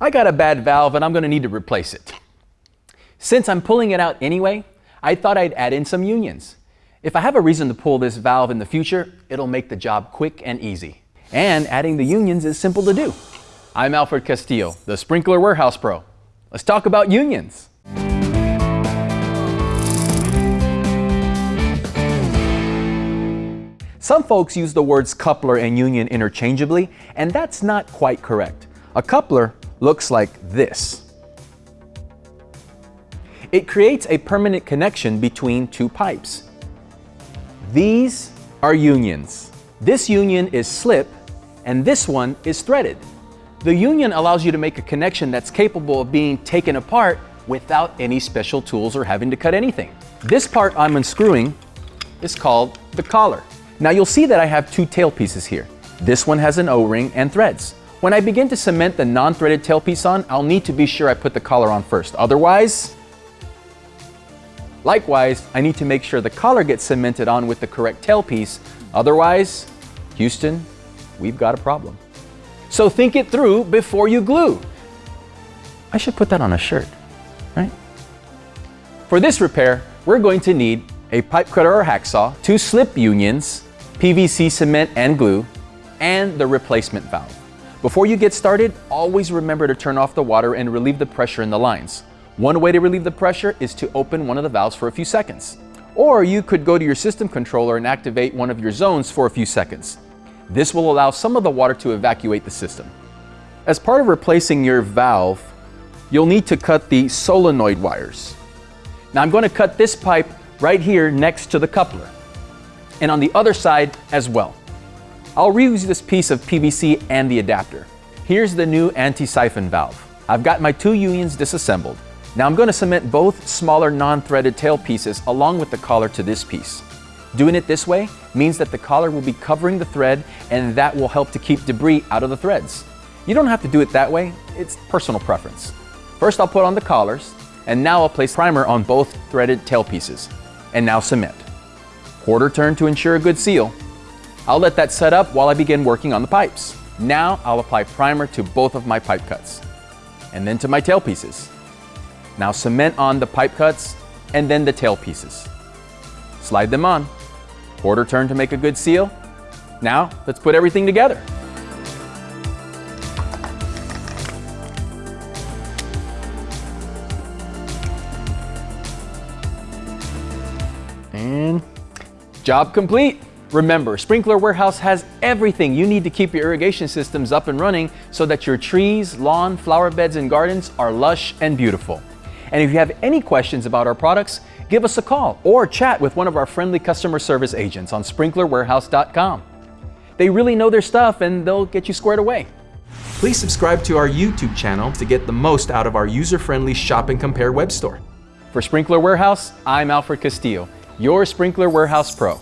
I got a bad valve and I'm going to need to replace it. Since I'm pulling it out anyway, I thought I'd add in some unions. If I have a reason to pull this valve in the future, it'll make the job quick and easy. And adding the unions is simple to do. I'm Alfred Castillo, the Sprinkler Warehouse Pro. Let's talk about unions. Some folks use the words coupler and union interchangeably, and that's not quite correct. A coupler looks like this. It creates a permanent connection between two pipes. These are unions. This union is slip, and this one is threaded. The union allows you to make a connection that's capable of being taken apart without any special tools or having to cut anything. This part I'm unscrewing is called the collar. Now you'll see that I have two tail pieces here. This one has an O-ring and threads. When I begin to cement the non-threaded tailpiece on, I'll need to be sure I put the collar on first. Otherwise, likewise, I need to make sure the collar gets cemented on with the correct tailpiece. Otherwise, Houston, we've got a problem. So think it through before you glue. I should put that on a shirt, right? For this repair, we're going to need a pipe cutter or hacksaw, two slip unions, PVC cement and glue, and the replacement valve. Before you get started, always remember to turn off the water and relieve the pressure in the lines. One way to relieve the pressure is to open one of the valves for a few seconds. Or you could go to your system controller and activate one of your zones for a few seconds. This will allow some of the water to evacuate the system. As part of replacing your valve, you'll need to cut the solenoid wires. Now I'm going to cut this pipe right here next to the coupler and on the other side as well. I'll reuse this piece of PVC and the adapter. Here's the new anti-siphon valve. I've got my two unions disassembled. Now I'm going to cement both smaller non-threaded tail pieces along with the collar to this piece. Doing it this way means that the collar will be covering the thread and that will help to keep debris out of the threads. You don't have to do it that way, it's personal preference. First I'll put on the collars and now I'll place primer on both threaded tail pieces and now cement. Quarter turn to ensure a good seal. I'll let that set up while I begin working on the pipes. Now I'll apply primer to both of my pipe cuts and then to my tail pieces. Now cement on the pipe cuts and then the tail pieces. Slide them on. Quarter turn to make a good seal. Now let's put everything together. And job complete. Remember, Sprinkler Warehouse has everything you need to keep your irrigation systems up and running so that your trees, lawn, flower beds, and gardens are lush and beautiful. And if you have any questions about our products, give us a call or chat with one of our friendly customer service agents on sprinklerwarehouse.com. They really know their stuff and they'll get you squared away. Please subscribe to our YouTube channel to get the most out of our user-friendly shop and compare web store. For Sprinkler Warehouse, I'm Alfred Castillo your Sprinkler Warehouse Pro.